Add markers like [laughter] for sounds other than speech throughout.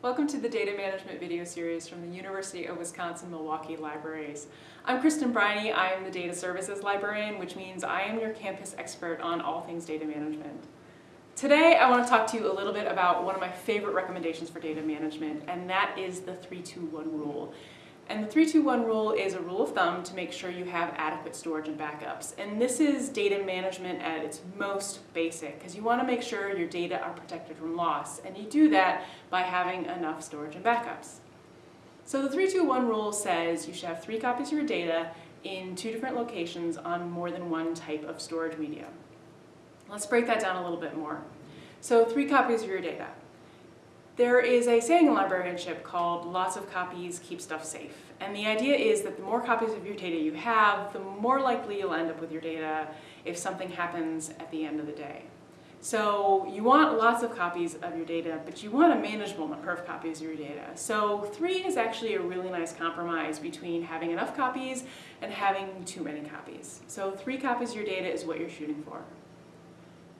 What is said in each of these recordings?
Welcome to the data management video series from the University of Wisconsin-Milwaukee Libraries. I'm Kristin Briney. I am the data services librarian, which means I am your campus expert on all things data management. Today, I want to talk to you a little bit about one of my favorite recommendations for data management, and that is the 321 rule. And the 321 rule is a rule of thumb to make sure you have adequate storage and backups. And this is data management at its most basic because you want to make sure your data are protected from loss. And you do that by having enough storage and backups. So the 321 rule says you should have three copies of your data in two different locations on more than one type of storage media. Let's break that down a little bit more. So three copies of your data. There is a saying in librarianship called lots of copies keep stuff safe. And the idea is that the more copies of your data you have, the more likely you'll end up with your data if something happens at the end of the day. So you want lots of copies of your data, but you want a manageable number of copies of your data. So three is actually a really nice compromise between having enough copies and having too many copies. So three copies of your data is what you're shooting for.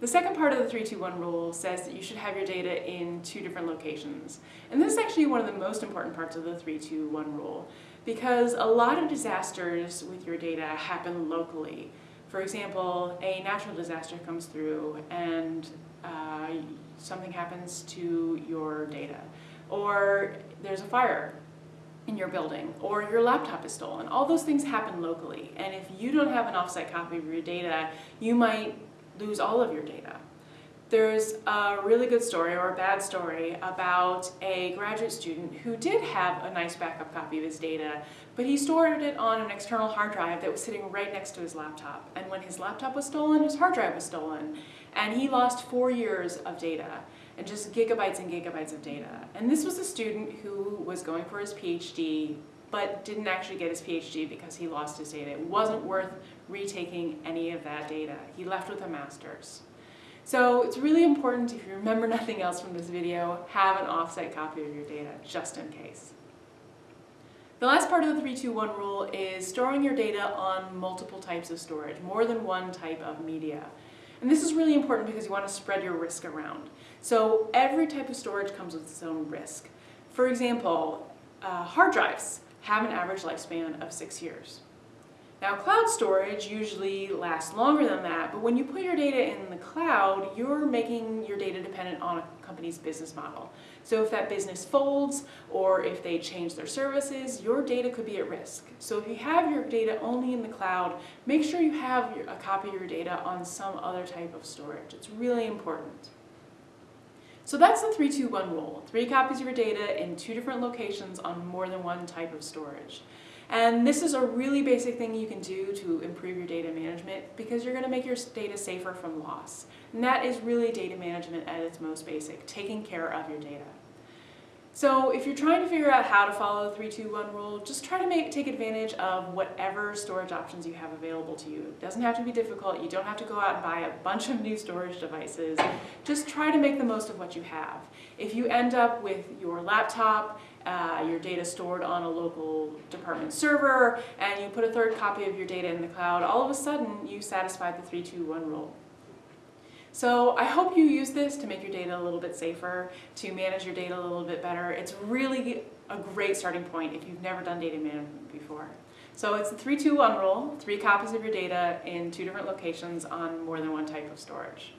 The second part of the 321 rule says that you should have your data in two different locations. And this is actually one of the most important parts of the 321 rule because a lot of disasters with your data happen locally. For example, a natural disaster comes through and uh, something happens to your data. Or there's a fire in your building, or your laptop is stolen. All those things happen locally. And if you don't have an offsite copy of your data, you might lose all of your data. There's a really good story or a bad story about a graduate student who did have a nice backup copy of his data, but he stored it on an external hard drive that was sitting right next to his laptop. And when his laptop was stolen, his hard drive was stolen. And he lost four years of data and just gigabytes and gigabytes of data. And this was a student who was going for his PhD but didn't actually get his PhD because he lost his data. It wasn't worth retaking any of that data. He left with a master's. So it's really important, if you remember [laughs] nothing else from this video, have an offsite copy of your data, just in case. The last part of the 321 rule is storing your data on multiple types of storage, more than one type of media. And this is really important because you want to spread your risk around. So every type of storage comes with its own risk. For example, uh, hard drives have an average lifespan of six years. Now cloud storage usually lasts longer than that, but when you put your data in the cloud, you're making your data dependent on a company's business model. So if that business folds or if they change their services, your data could be at risk. So if you have your data only in the cloud, make sure you have a copy of your data on some other type of storage. It's really important. So that's the 321 rule. Three copies of your data in two different locations on more than one type of storage. And this is a really basic thing you can do to improve your data management because you're going to make your data safer from loss. And that is really data management at its most basic, taking care of your data. So if you're trying to figure out how to follow the 321 rule, just try to make, take advantage of whatever storage options you have available to you. It doesn't have to be difficult. You don't have to go out and buy a bunch of new storage devices. Just try to make the most of what you have. If you end up with your laptop, uh, your data stored on a local department server, and you put a third copy of your data in the cloud, all of a sudden you satisfied the 321 rule. So I hope you use this to make your data a little bit safer, to manage your data a little bit better. It's really a great starting point if you've never done data management before. So it's the 321 rule, three copies of your data in two different locations on more than one type of storage.